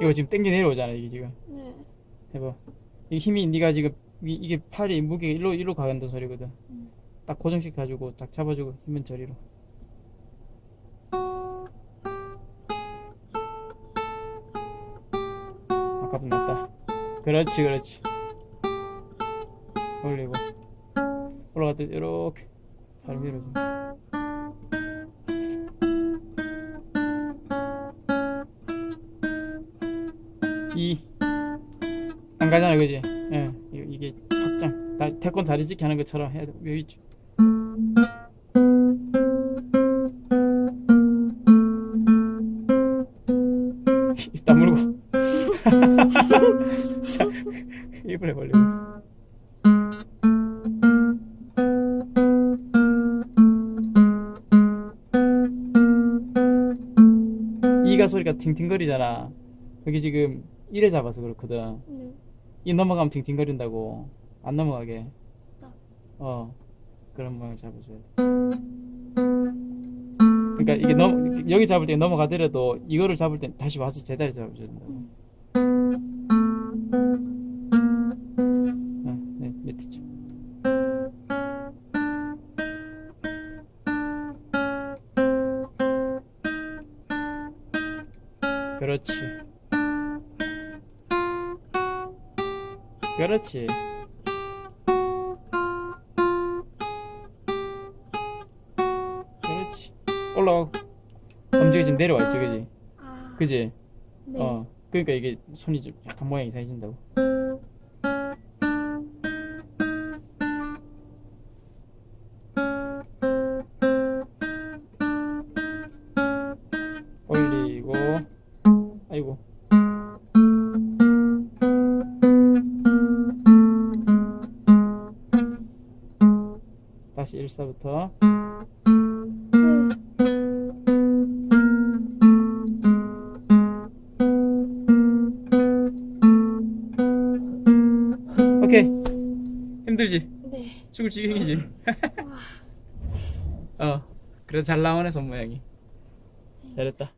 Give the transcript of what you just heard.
이거 지금 땡겨 내려오잖아 이게 지금. 네. 해봐. 이 힘이 네가 지금 이, 이게 팔이 무게 일로 일로 가간다 소리거든. 음. 딱 고정시켜 가지고 딱 잡아주고 힘은 저리로. 아까보다 낫다. 그렇지 그렇지. 올리고. 올라갈 때 이렇게 발 밀어줘 이안 가잖아 그지? 예 이- 이게 확장. 다, 태권 다리 찢기 하는 것처럼 해야 돼. 여기 쭉. 입 다물고. 자 입을 벌리고 있어. 이가 소리가 팅팅거리잖아. 여기 지금 이래 잡아서 그렇거든. 네. 이 넘어가면 팅팅거린다고. 안 넘어가게. 딱. 어. 그런 모양을 잡아줘야 돼. 그러니까 이게 넘 여기 잡을 때 넘어가더라도 이거를 잡을 때 다시 와서 제자리 잡아줘야 된다고 음. 어, 네. 밑에 그렇지 그렇지. 그렇지. 올라가고 엄지가 지금 내려와 있지 그지? 아. 그지? 네. 어. 그러니까 이게 손이 좀 약간 모양이 이상해진다고. 올리고. 아이고 다시 일사부터 네. 오케이 힘들지 네. 죽을 지경이지 와. 어 그래도 잘 나오네 손 모양이 잘했다